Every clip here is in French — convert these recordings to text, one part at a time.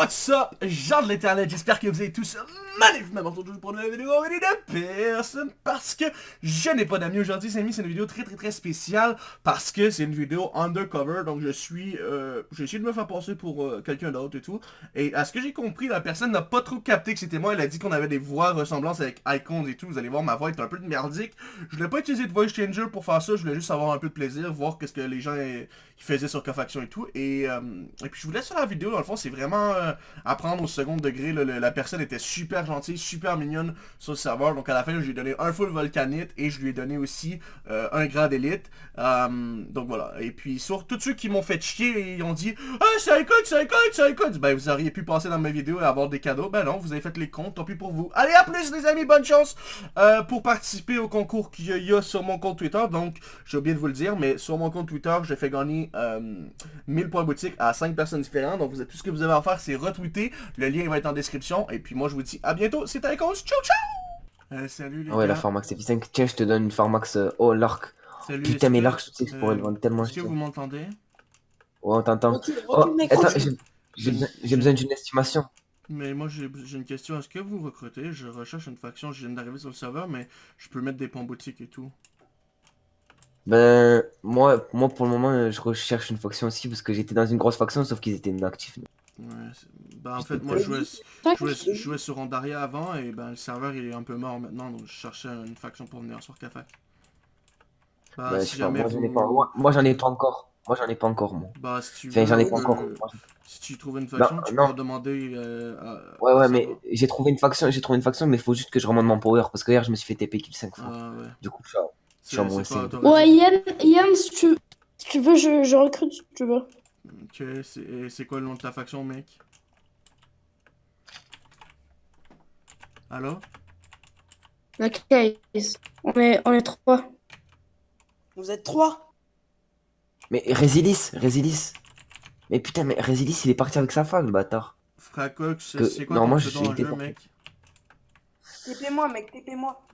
What's up, gens de l'internet, j'espère que vous allez tous magnifiquement aujourd'hui pour une nouvelle vidéo de personne parce que je n'ai pas d'amis aujourd'hui, c'est une vidéo très très très spéciale parce que c'est une vidéo undercover, donc je suis, euh, j'ai essayé de me faire passer pour euh, quelqu'un d'autre et tout, et à ce que j'ai compris, la personne n'a pas trop capté que c'était moi, elle a dit qu'on avait des voix ressemblances avec icons et tout, vous allez voir ma voix est un peu de merdique, je voulais pas utiliser de voice changer pour faire ça, je voulais juste avoir un peu de plaisir, voir qu'est-ce que les gens faisaient sur Cofaction et tout, et, euh, et puis je vous laisse sur la vidéo, dans le fond c'est vraiment apprendre au second degré. la personne était super gentille, super mignonne sur le serveur. Donc à la fin, je lui ai donné un full volcanite et je lui ai donné aussi euh, un grade élite. Euh, donc voilà. Et puis sur tous ceux qui m'ont fait chier, ils ont dit « Ah, ça écoute, ça écoute, ça écoute! » Ben vous auriez pu passer dans mes vidéos et avoir des cadeaux. Ben non, vous avez fait les comptes, tant pis pour vous. Allez, à plus les amis, bonne chance euh, pour participer au concours qu'il y a sur mon compte Twitter. Donc, j'ai oublié de vous le dire, mais sur mon compte Twitter, j'ai fait gagner 1000 points boutique à 5 personnes différentes. Donc, tout ce que vous avez à faire, c'est retweeter. Le lien va être en description. Et puis moi, je vous dis à bientôt. C'était Icons. Ciao, ciao! Euh, salut les Ouais, la Formax F5. Tiens, je te donne une Formax. Euh, oh, l'arc. Salut, Putain, mais l'arc, je sais que je pourrais le vendre tellement Est-ce que vous m'entendez? Ouais, on t'entend. Oh, attends, j'ai besoin d'une estimation. Mais moi, j'ai une question. Est-ce que vous recrutez? Je recherche une faction. Je viens d'arriver sur le serveur, mais je peux mettre des ponts boutiques et tout. Ben, moi, moi, pour le moment, je recherche une faction aussi parce que j'étais dans une grosse faction, sauf qu'ils étaient inactifs. Ouais, bah en fait, moi, je jouais, je, jouais, sur Andaria avant et ben le serveur il est un peu mort maintenant, donc je cherchais une faction pour venir sur Café. Bah, bah si jamais moi, j'en ai pas, moi, j'en ai pas encore. Moi, j'en ai pas encore, moi. Bah, si tu enfin, j'en ai pas encore. Si tu trouves une faction, tu peux demander. Euh, ouais, ouais, mais j'ai trouvé une faction, j'ai trouvé une faction, mais il faut juste que je remonte mon power parce que hier je me suis fait TP kill 5 fois. Ah, ouais. Du coup, je suis je suis moins Ouais, Yann, Yann si, tu, si tu veux, je, je recrute si tu veux. Ok, c'est quoi le nom de ta faction, mec? Allô? Ok, on est, on est trois. Vous êtes trois? Mais Résilis, Résilis. Mais putain, mais Résilis, il est parti avec sa femme, le bâtard. Fracox, c'est quoi ton pseudo en jeu, mec? TP-moi, mec, TP-moi.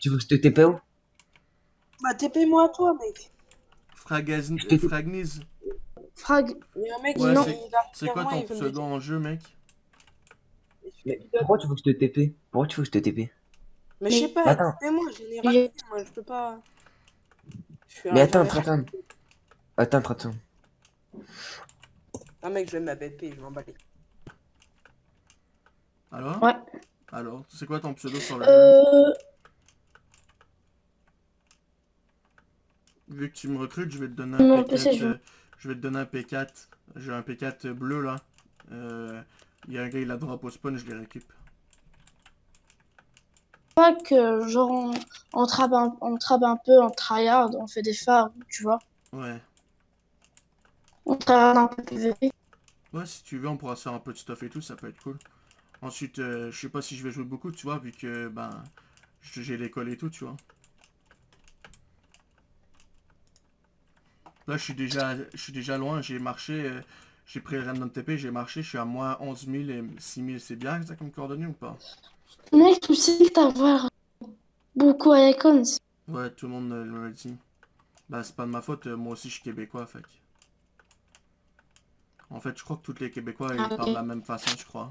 Tu veux que je te TP où Bah, TP-moi toi, mec. Fragaz... Fragniz. Frag. mec, C'est quoi ton pseudo en jeu, mec mais pourquoi tu veux que je te TP Pourquoi tu veux que je te TP Mais je sais pas, TP-moi, généralement, moi je peux pas. mais attends, attends. Attends, attends. Ah mec, je vais m'appelle je m'en bats Alors Ouais. Alors, c'est quoi ton pseudo sur le euh... Vu que tu me recrutes, je vais te donner un P4. Euh, je vais te donner un P4. J'ai un P4 bleu là. Euh, il y a un gars, il a drop au spawn, je les récupère. Pas que genre on, on, trappe un, on trappe un peu en tryhard, on fait des phares, tu vois. Ouais. On tryhard un peu PVP. Ouais, si tu veux, on pourra se faire un peu de stuff et tout, ça peut être cool. Ensuite, euh, je sais pas si je vais jouer beaucoup, tu vois, vu que, ben, j'ai l'école et tout, tu vois. Là, je suis déjà, je suis déjà loin, j'ai marché, euh, j'ai pris le random TP, j'ai marché, je suis à moins 11 000 et 6 000. C'est bien ça comme coordonnées ou pas? Mec, tu sais que t'as beaucoup à icons. Ouais, tout le monde me le dit. Bah, c'est pas de ma faute, euh, moi aussi je suis québécois, fait. En fait, je crois que tous les Québécois, ils ah, parlent de la même façon, je crois.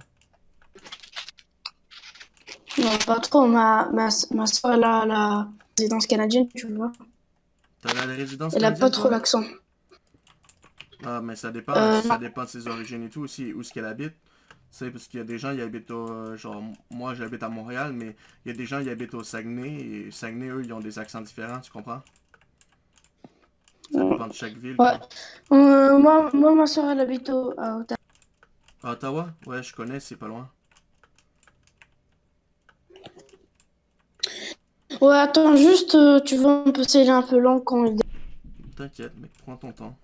Non, pas trop. Ma, ma, ma soeur, elle a la résidence canadienne, tu vois. T'as la résidence Elle a pas trop l'accent. Ah, mais ça dépend, euh, ça dépend de ses origines et tout aussi, où est-ce qu'elle habite. C'est parce qu'il y a des gens qui habitent au... Euh, genre, moi j'habite à Montréal, mais il y a des gens qui habitent au Saguenay, et Saguenay, eux, ils ont des accents différents, tu comprends? Ça dépend de chaque ville. Ouais. Euh, moi, moi, ma soeur, elle habite au, à Ottawa. À Ottawa? Ouais, je connais, c'est pas loin. Ouais, attends, juste, tu vois, on peut s'aider un peu long quand il... T'inquiète, mec, prends ton temps.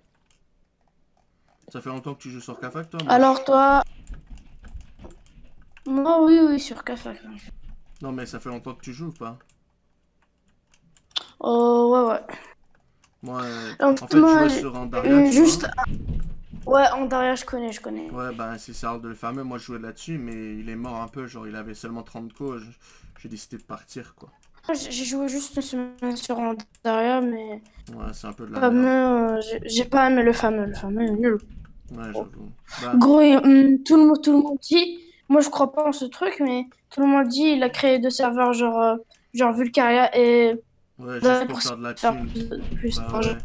Ça fait longtemps que tu joues sur Kafak, toi Alors, toi... Moi, oui, oui, sur Kafak. Non, mais ça fait longtemps que tu joues ou pas? Oh, ouais, ouais. Moi, euh, en fait, je jouais sur Andaria, euh, Juste... Ouais, Andaria, je connais, je connais. Ouais, bah, c'est ça, le fameux. Moi, je jouais là-dessus, mais il est mort un peu. Genre, il avait seulement 30 coups. J'ai décidé de partir, quoi. J'ai joué juste une semaine sur Andaria, mais... Ouais, c'est un peu de la fameux, euh, J'ai pas aimé le fameux, le fameux est nul. Ouais, j'avoue. Bah, Gros, hum, tout, le, monde- tout le monde dit, moi je crois pas en ce truc, mais tout le monde dit il a créé deux serveurs genre, euh, genre Vulcaria et ouais, juste pour faire de la thune. plus, plus Bah ouais.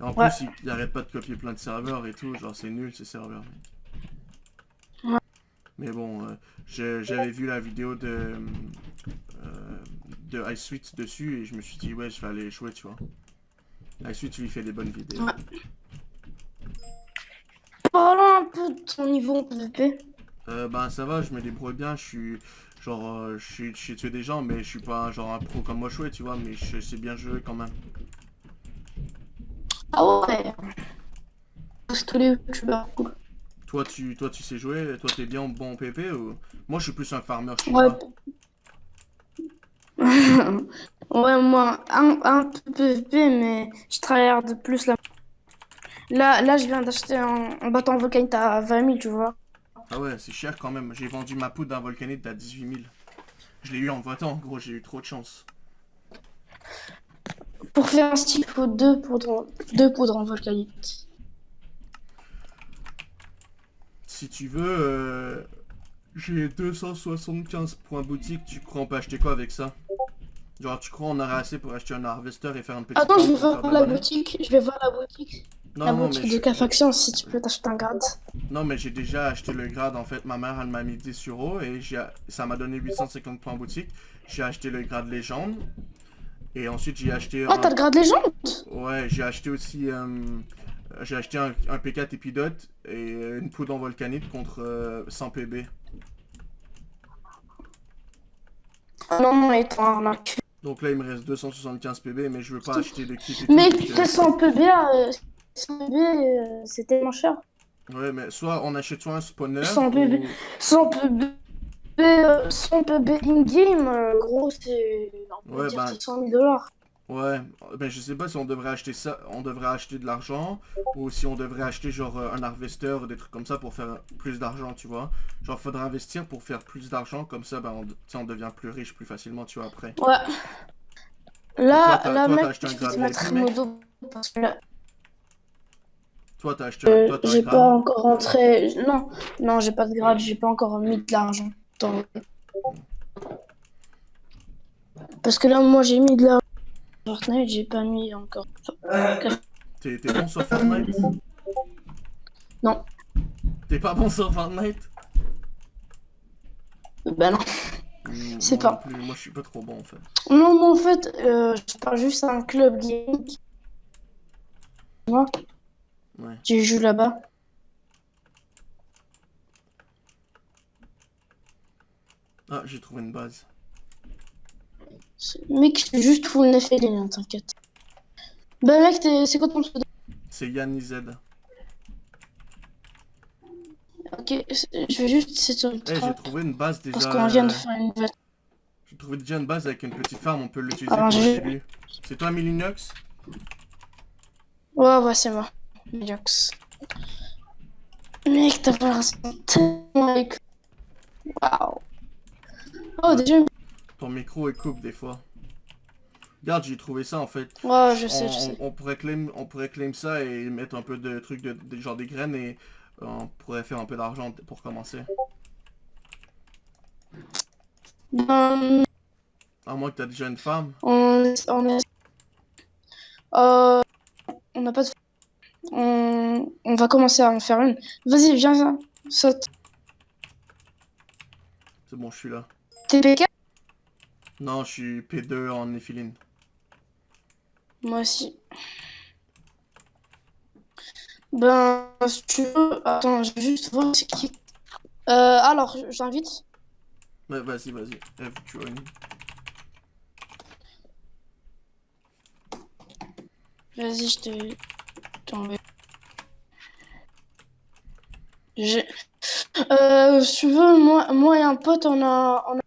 Et en Ouais. plus, il, il arrête pas de copier plein de serveurs et tout, genre c'est nul ces serveurs. mec. Ouais. Mais bon, euh, j'avais vu la vidéo de, euh, de Ice Sweet dessus et je me suis dit, ouais, je vais aller jouer, tu vois. Ice Sweet, lui, fait des bonnes vidéos. Ouais. Parlons un peu de ton niveau en PvP. Euh, ben ça va, je me débrouille bien, je suis genre, euh, je suis, je sais tuer des gens, mais je suis pas genre un pro comme moi jouer, tu vois, mais je sais bien jouer quand même. Ah ouais. Tous les youtubeurs cool. Toi, tu, toi, tu sais jouer, toi, t'es bien bon en PP ou? Moi, je suis plus un farmer, je sais Ouais. pas. ouais, moi, un, un peu PvP, mais je tryhard plus là. Là, là je viens d'acheter un, un bâton volcanite à 20 000, tu vois. Ah ouais, c'est cher quand même. J'ai vendu ma poudre d'un volcanite à 18 000. Je l'ai eu en votant, gros, j'ai eu trop de chance. Pour faire un style, il faut deux poudres, deux poudres en volcanite. Si tu veux, euh, j'ai 275 points boutique, tu crois on peut acheter quoi avec ça? Genre, tu crois on aurait assez pour acheter un harvester et faire un petit Attends, je vais voir la boutique. Je vais voir la boutique. Non, la non, boutique mais de je- K-Faction si tu peux t'acheter un grade. Non, mais j'ai déjà acheté le grade en fait. Ma mère, elle m'a mis 10 euros et j'ai- ça m'a donné 850 points en boutique. J'ai acheté le grade légende. Et ensuite, j'ai acheté. Un- t'as le grade légende? Ouais, j'ai acheté aussi. euh, j'ai acheté un, un P4 épidote et une poudre en volcanite contre euh, 100 PB. Ah non, non, et toi, arnaque. Donc là, il me reste 275 PB, mais je veux pas acheter de kit et tout. Mais euh, fais 100 PB, euh, 100 PB, euh, c'est tellement cher. Ouais, mais soit on achète soit un spawner. 100 PB. ou- 100 PB, euh, 100 PB in-game, euh, gros, c'est. Ouais, bah- c'est 100 000 dollars. Ouais, ben je sais pas si on devrait acheter ça, on devrait acheter de l'argent, ou si on devrait acheter genre euh, un harvester des trucs comme ça pour faire plus d'argent, tu vois. Genre faudrait investir pour faire plus d'argent, comme ça ben on, on devient plus riche plus facilement, tu vois, après. Ouais. Là, toi, là, toi, mec, acheté un je vais te modo parce que là, Toi t'as acheté, euh, toi t'as un j'ai pas encore rentré. Non, non, j'ai pas de grade, j'ai pas encore mis de l'argent. Parce que là, moi, j'ai mis de l'argent. Fortnite, j'ai pas mis encore. T'es t'es bon sur Fortnite? Non. T'es pas bon sur Fortnite? Bah non. C'est pas. plus, Moi je suis pas trop bon en fait. Non, moi, en fait, euh, je pars juste à un club gaming. Moi, Ouais. j'ai joué là-bas. Ah, j'ai trouvé une base. Mec, je suis juste full nef et ligne, t'inquiète. Bah, mec, c'est quoi ton pseudo C'est Yann Z. Ok, c'est- je vais juste essayer de Eh, j'ai trouvé une base déjà. Parce qu'on vient de euh, faire une. J'ai trouvé déjà une base avec une petite farm, on peut l'utiliser pour le début. C'est toi Milinox? Ouais, ouais, c'est moi. Mediox. Mec, t'as pas raison. Tellement avec. Waouh. Oh, déjà. une- Ton micro est coupe des fois. Regarde, j'ai trouvé ça en fait. Ouais, je On, sais, je sais. on- on pourrait claim, on pourrait claim ça et mettre un peu de trucs, de, de- genre des graines et euh, on pourrait faire un peu d'argent pour commencer. Ben, À moins que t'as déjà une femme. on, on est. Euh. On n'a pas de. On... on va commencer à en faire une. Vas-y, viens, viens. Saute. C'est bon, je suis là. TPK Non, je suis P2 en néphiline. Moi aussi. Ben, si tu veux. Attends, je vais juste voir c'est qui. Euh, alors, j'invite. Ouais, vas-y, vas-y. F join. Vas-y, je te. t'envoie. J'ai. Euh, si tu veux, moi, moi et un pote, on a, on a.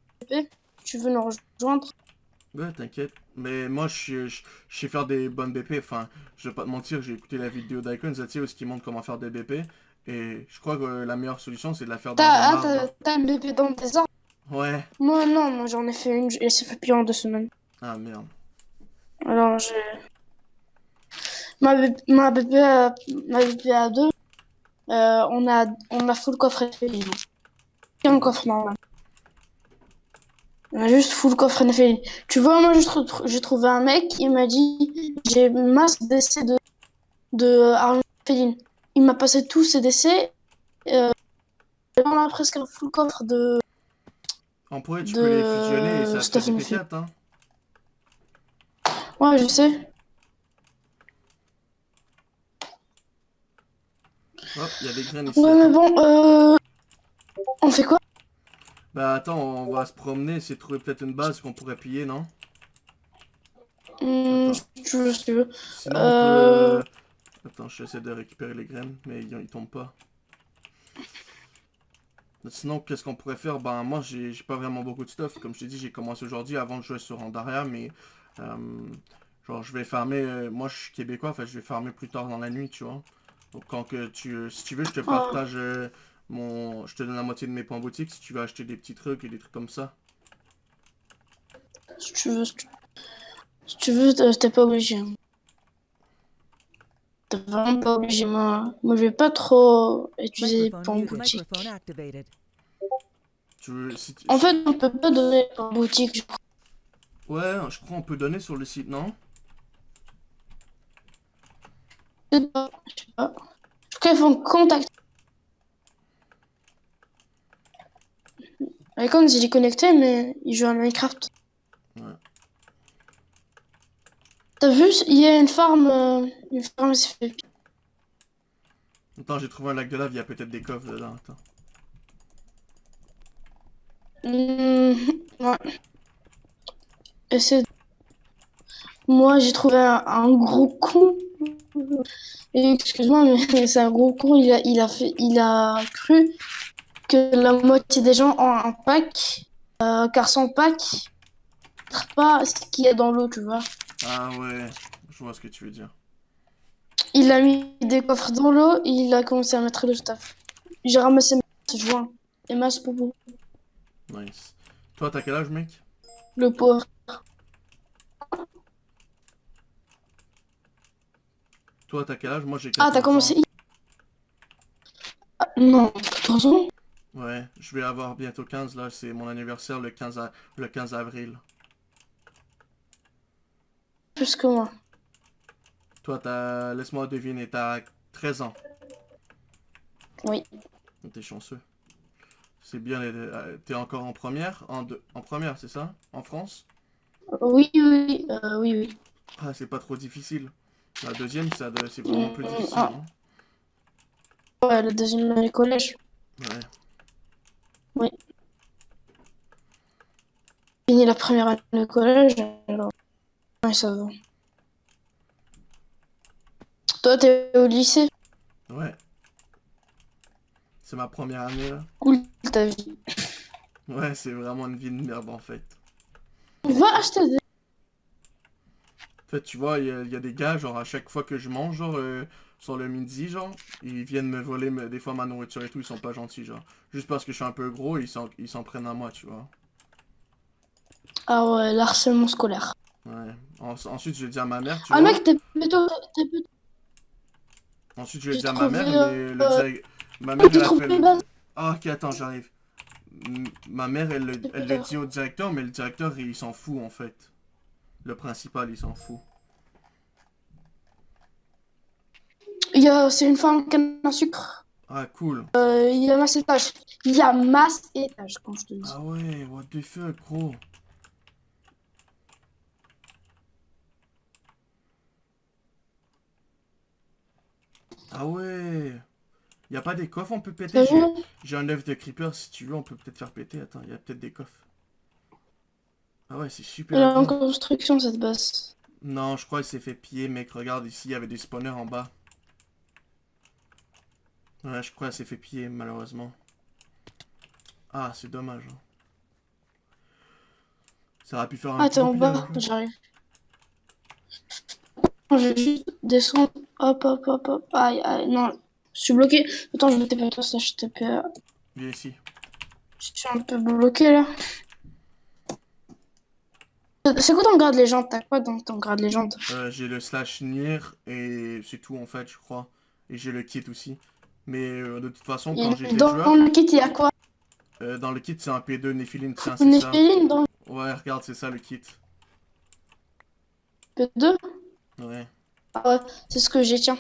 Tu veux nous rejoindre? Ouais, t'inquiète. Mais moi, je, sais- je, je sais faire des bonnes BP. Enfin, je vais pas te mentir, j'ai écouté la vidéo d'Icon Zatier où qui montre comment faire des BP. Et je crois que la meilleure solution, c'est de la faire dans ah, arbre. t'as- un bébé dans tes arbres? Ouais. Moi, non, moi j'en ai fait une et c'est fait plus en deux semaines. Ah, merde. Alors, j'ai. Ma, B- ma BP à, ma BP à deux. euh, on a on a full coffre NFL. Un coffre normal. On a juste full coffre NFL. Tu vois, moi j'ai trouvé un mec, il m'a dit j'ai masse d'essais de de Arjen Féline. Il m'a passé tous ses décès. Euh, on a presque un full coffre de. En pourrait, tu peux les fusionner et ça fait des P4, hein. Ouais, je sais. Hop, il y a des graines ici. Ouais, mais bon, euh... On fait quoi? Bah attends, on va se promener, essayer de trouver peut-être une base qu'on pourrait piller, non? Mmh, tu veux, si tu veux. Sinon, euh... on peut... Attends, j'essaie de récupérer les graines, mais ils, ils tombent pas. Sinon, qu'est-ce qu'on pourrait faire? Ben, moi, j'ai pas vraiment beaucoup de stuff. Comme je t'ai dit, j'ai commencé aujourd'hui avant de jouer sur Randaria, mais... Euh, genre, je vais farmer... Euh, moi, je suis québécois, enfin, je vais farmer plus tard dans la nuit, tu vois. Donc, quand que tu... Si tu veux, je te partage euh, mon... Je te donne la moitié de mes points boutique si tu veux acheter des petits trucs et des trucs comme ça. Si tu veux... Si tu veux, t'es pas obligé. T'es vraiment pas obligé, moi. Moi, je vais pas trop utiliser pour boutique. En fait, on peut pas donner en boutique, je crois. Ouais, je crois qu'on peut donner sur le site, non? Je sais pas, je sais pas. Je crois qu'ils font contact. Icon, il est connecté, mais il joue à Minecraft. Ouais. T'as vu, il y a une farm, euh, une farm fait. Attends, j'ai trouvé un lac de lave, il y a peut-être des coffres dedans, attends. Mmh, ouais. Moi, j'ai trouvé un, gros con. Excuse-moi, mais c'est un gros con. Il a, il a fait, il a cru que la moitié des gens ont un pack, euh, car sans pack, pas ce qu'il y a dans l'eau, tu vois. Ah ouais, je vois ce que tu veux dire. Il a mis des coffres dans l'eau et il a commencé à mettre le stuff. J'ai ramassé mes joints et masse popo. Nice. Toi, t'as quel âge, mec? Le pauvre. Toi, t'as quel âge? Moi, j'ai Ah, t'as commencé ah, Non, 14 ans? Ouais, je vais avoir bientôt 15, là. C'est mon anniversaire le 15, le 15 avril plus que moi. Toi, t'as... Laisse-moi deviner, t'as 13 ans. Oui. T'es chanceux. C'est bien, euh, t'es encore en première En, en première, c'est ça? En France? Oui, oui, euh, oui, oui. Ah, c'est pas trop difficile. La deuxième, c'est vraiment plus difficile. Ah. Hein. Ouais, la deuxième année collège. Ouais. Oui. Fini la première année collège, alors... Ouais, ça va. Toi, t'es au lycée? Ouais. C'est ma première année, là. Cool, ta vie. Ouais, c'est vraiment une vie de merde, en fait. Va acheter des... En fait, tu vois, il y, a des gars, genre, à chaque fois que je mange, genre, euh, sur le midi, genre, ils viennent me voler des fois ma nourriture et tout, ils sont pas gentils, genre. Juste parce que je suis un peu gros, ils s'en prennent à moi, tu vois. Ah ouais, l'harcèlement scolaire. Ouais. ensuite, je vais dire à ma mère, tu ah, vois. Mec, t'es plutôt... Ensuite, je vais dire à ma mère, mais le euh, Ma mère, elle appelle... Ah, ok, attends, j'arrive. Ma mère, elle, elle le dit au directeur, mais le directeur, il s'en fout, en fait. Le principal, il s'en fout. Il y a... Une femme qui a un sucre. Ah, cool. Euh, il y a masse étage. Il y a masse étage, quand je te dis. Ah ouais, what the fuck, gros. Ah ouais Y a pas des coffres on peut péter? J'ai un œuf de creeper si tu veux on peut peut-être faire péter. Attends, il y a peut-être des coffres. Ah ouais c'est super. Elle est en construction cette base. Non je crois qu'il s'est fait piller mec. Regarde ici il y avait des spawners en bas. Ouais je crois qu'elle s'est fait piller malheureusement. Ah c'est dommage. Hein. Ça aurait pu faire un Attends en bas, j'arrive. Je vais juste descendre. Hop, hop, hop, hop. Aïe, aïe, non. Je suis bloqué. Attends, je vais taper toi, ça, je tape. Viens ici. Je suis un peu bloqué là. C'est quoi ton grade légende? T'as quoi dans ton grade légende? Euh, J'ai le slash nir et c'est tout en fait, je crois. Et j'ai le kit aussi. Mais euh, de toute façon, quand Dans joueur, le kit, il y a quoi? Euh, dans le kit, c'est un P2 Nephilim, tiens, c'est ça. dans Ouais, regarde, c'est ça le kit. le P2 Ouais. Ah ouais, c'est ce que j'ai, tiens.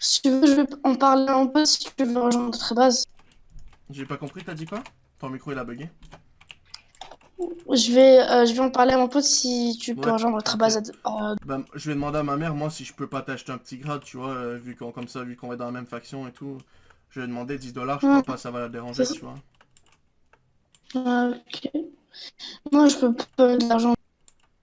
Si tu veux, je vais en parler un peu si tu veux rejoindre notre base. J'ai pas compris, t'as dit quoi? Ton micro il a bugué. Je vais, euh, je vais en parler à mon pote si tu peux Ouais, rejoindre notre base. à- euh, Bah, je vais demander à ma mère, moi, si je peux pas t'acheter un petit grade, tu vois, euh, vu qu'on, comme ça, vu qu'on est dans la même faction et tout. Je vais demander 10 dollars, je Ouais. crois pas, ça va la déranger, tu vois. Ah, ok. Moi, je peux pas de l'argent.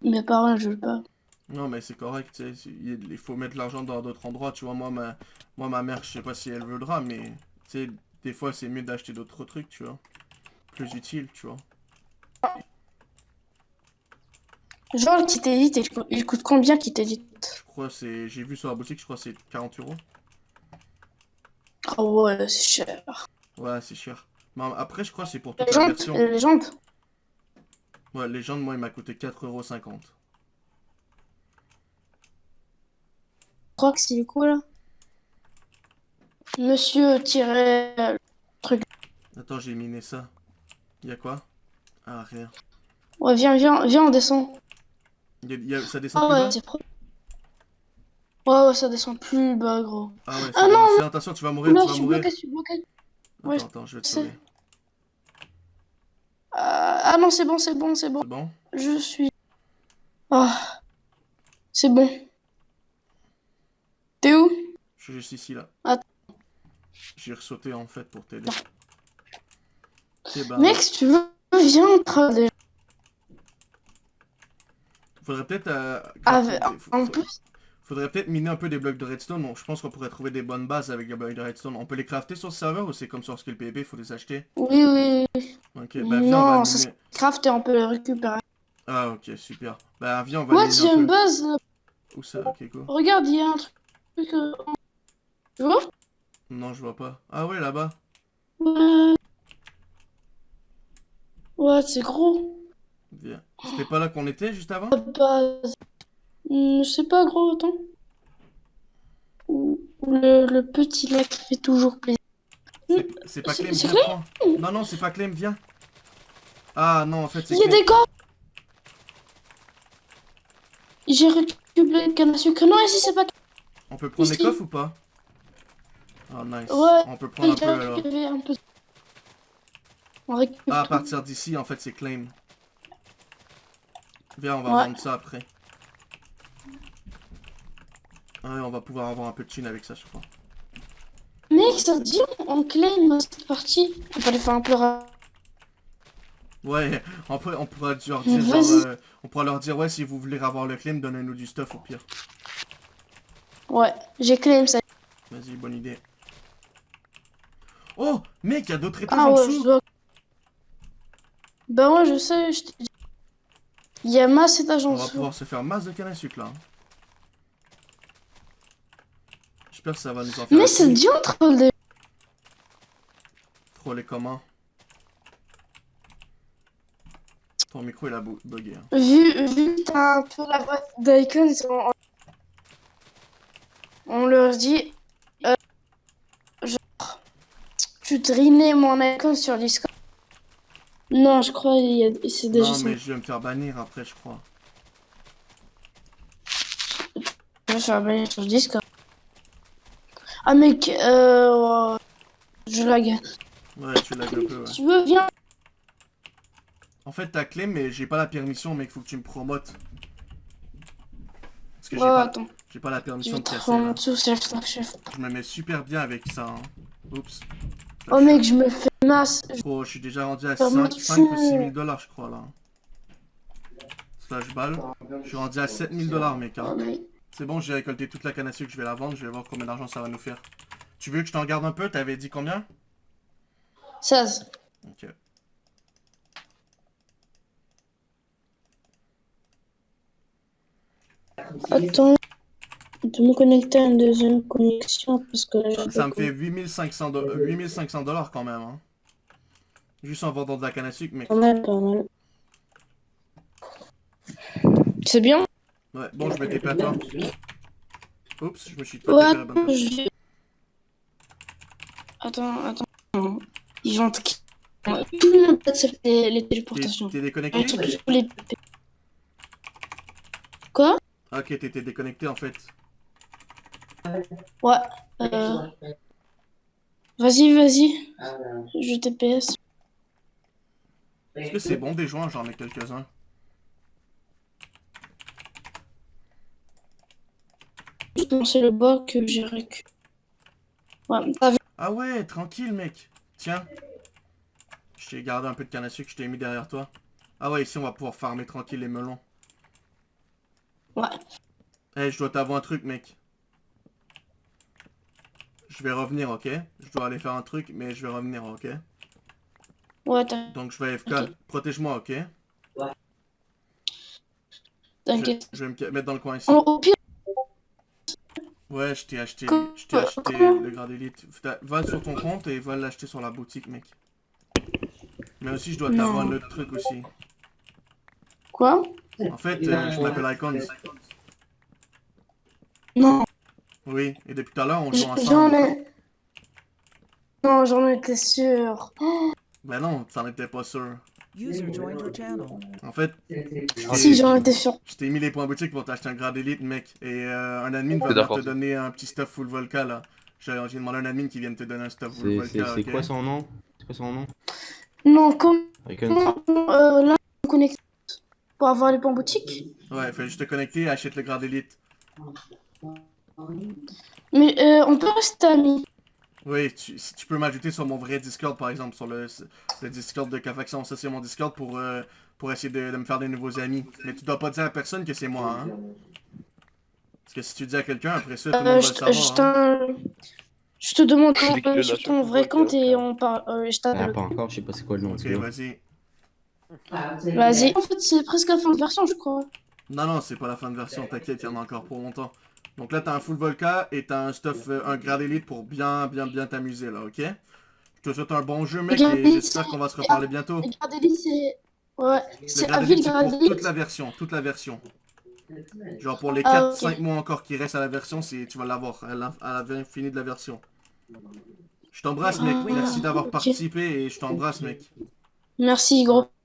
Mes parents, je veux pas. Non, mais c'est correct, tu sais, c'est- il faut mettre l'argent dans d'autres endroits, tu vois. Moi, ma, moi, ma mère, je sais pas si elle voudra, mais, tu sais, des fois, c'est mieux d'acheter d'autres trucs, tu vois. Plus utile, tu vois. Genre, le kit élite, il coûte- combien kit élite Je crois, c'est, j'ai vu sur la boutique, je crois, que c'est 40 euros. Ah ouais, c'est cher. Ouais, c'est cher. Mais après, je crois que c'est pour toute Les la version. les jantes. Ouais, légende, moi, il m'a coûté 4,50€. Je crois que c'est quoi là? Monsieur tirait. Attends, j'ai miné ça. Il y a quoi? Ah, rien. Ouais, viens, viens, viens, on descend. Y a- y a- ça descend Ah plus ouais, bas? c'est pro. Ouais, ouais, ça descend plus bas, gros. Ah ouais, Ah non, bon. Attention, tu vas mourir, Là, tu je vas suis mourir. bloqué, je suis. Attends, Ouais, attends, je vais te je sauver. Sais. Ah, non, c'est bon, c'est bon, c'est bon. C'est bon? Je suis. Ah, c'est bon. T'es où? Je suis juste ici, là. Attends. J'ai ressauté, en fait, pour t'aider. Bah... Mec, si tu veux, viens, on travaille. Faudrait peut-être... euh, Ah, en- plus, Faudrait peut-être miner un peu des blocs de redstone. Bon, je pense qu'on pourrait trouver des bonnes bases avec des blocs de redstone. On peut les crafter sur ce serveur ou c'est comme sur Skill PvP, faut les acheter? Oui, oui. Ok, bah viens, on non, va ça miner... se craft et on peut le récupérer. Ah, ok, super. Bah viens, on va Ouais, miner il y a un une base. Où ça? Ok, go. Regarde, il y a un truc. euh, Tu vois? Non, je vois pas. Ah ouais, là-bas. Ouais. Ouais, c'est gros. Viens. C'était pas là qu'on était, juste avant? La base. Hmm, Je sais pas, gros, attends. Le, le petit lac fait toujours plaisir. C'est- pas Clem, viens, prends. Non, non, c'est pas Clem, viens. Ah non, en fait, c'est Il y a des corps J'ai récupéré le canne à sucre. Non, ici, c'est pas. On peut prendre les coffres ou pas? Ah, nice. Ouais, On peut prendre un peu alors. un peu. On récupère Ah, à partir d'ici, en fait, c'est claim. Viens, on va Ouais. vendre ça après. Ouais, on va pouvoir avoir un peu de thune avec ça, je crois. Mec, ça dit, on claim dans cette partie. On peut aller faire un peu ra- Ouais, on, peut, on pourra leur dire, genre, euh, on pourra leur dire, ouais, si vous voulez avoir le claim, donnez-nous du stuff au pire. Ouais, j'ai claim ça. Vas-y, bonne idée. Oh, mec, il y a d'autres étages Ah en ouais, dessous. dois. Bah ouais, je sais, je. Il y a masse étage en On va dessous. pouvoir se faire masse de canne à sucre là. J'espère que ça va nous en faire. Mais un ça te petit. Des. Trop les communs. Ton micro il a bu- bugué. hein. Vu, vu que t'as un peu la boîte d'icons, on, on leur dit. euh, genre. Tu drinais mon icon sur Discord. Non, je crois il y a- c'est déjà Non ça. mais je vais me faire bannir après je crois. Je vais faire bannir sur Discord. Ah mec, euh... ouais. Je lag. Ouais tu l'as un peu ouais. Tu veux, viens. En fait t'as clé mais j'ai pas la permission mec faut que tu me promotes. Parce que j'ai pas, attends. j'ai pas la permission de casser là. dessous, chef. Je me mets super bien avec ça. hein. Oups. Oh mec, je me fais masse. Gros, je suis déjà rendu à Faire 5, moi 5 ou fou. 6 000 dollars, je crois, là. Slash balle. Je suis rendu à 7 000 dollars, mec. hein. Oh, mec. C'est bon, j'ai récolté toute la canne à sucre, je vais la vendre, je vais voir combien d'argent ça va nous faire. Tu veux que je t'en garde un peu? T'avais dit combien? 16. Ok. Attends. De me connecter à une deuxième connexion parce que là, Ça me pas fait 8500 do- euh, 8500 dollars quand même. Hein. Juste en vendant de la canne à sucre, mec. Pas mal, pas mal. C'est bien Ouais, bon, je à toi. Oups, je me suis pas Ouais, je. Attends, attends. Ils vont te... Tout le monde accepte les, les T'es téléportations. t'es déconnecté les... Quoi? Ah, Ok, t'étais déconnecté en fait. Ouais. Euh... Vas-y, vas-y. Je TPS. Est-ce que c'est bon des joints? J'en ai quelques-uns. Lancer le bas que j'ai récu. Ouais, t'as vu Ah ouais, tranquille mec. Tiens. Je t'ai gardé un peu de canne à sucre que je t'ai mis derrière toi. Ah ouais, ici on va pouvoir farmer tranquille les melons. Ouais. Eh, je dois t'avouer un truc mec. Je vais revenir, ok? Je dois aller faire un truc, mais je vais revenir, ok? Ouais, Donc je vais FK. Ok. Protège-moi, ok? Je, t'inquiète. je vais me mettre dans le coin ici. Au, au pire, Ouais, je t'ai acheté, je t'ai acheté le grade élite. Va sur ton compte et va l'acheter sur la boutique, mec. Mais aussi, je dois t'avoir un autre truc aussi. quoi? En fait, euh, je m'appelle Icons. Non, Oui, et depuis tout à l'heure, on joue j- j'en ensemble. ai... Non, j'en étais sûr. Ben non, t'en étais pas sûr. User joined your channel. En fait, Si, j'en étais sûr. je t'ai mis les points boutiques pour t'acheter un grade élite, mec. Et euh, un admin va te donner un petit stuff full volca, là. J'ai demandé à un admin qui vienne te donner un stuff full volca, c'est ok quoi son nom? C'est quoi son nom? Non, comment Icon euh, là, on connecte pour avoir les points boutiques? Ouais, fais juste te connecter et achète le grade élite. Mais euh, on peut rester amis. Oui, tu, si tu peux m'ajouter sur mon vrai Discord, par exemple, sur le, le Discord de Cafaction. Ça, c'est mon Discord pour, euh, pour essayer de, de me faire des nouveaux amis. Mais tu dois pas dire à personne que c'est moi, hein. Parce que si tu dis à quelqu'un, après ça, tout le monde Euh, va je, le je savoir. hein. je te demande euh, là sur ton ton vrai compte et on parle. euh, je Ah, t'appelle. pas encore, je sais pas c'est quoi le nom. Ok, vas-y. Vas-y. En fait, c'est presque la fin de version, je crois. Non, non, c'est pas la fin de version, t'inquiète, il y en a encore pour longtemps. Donc là, t'as un full Volca et t'as un stuff, euh, un grade élite pour bien, bien, bien t'amuser, là, ok? Je te souhaite un bon jeu, mec, Grade et élite, j'espère qu'on va se reparler bientôt. Le Gardelli, c'est. Ouais, c'est grade élite, pour toute la version, toute la version. Genre pour les Ah, 4-5 ok. mois encore qui restent à la version, c'est tu vas l'avoir à fin de la version. Je t'embrasse, mec. Ah, Merci d'avoir participé et je t'embrasse, mec. Merci, gros.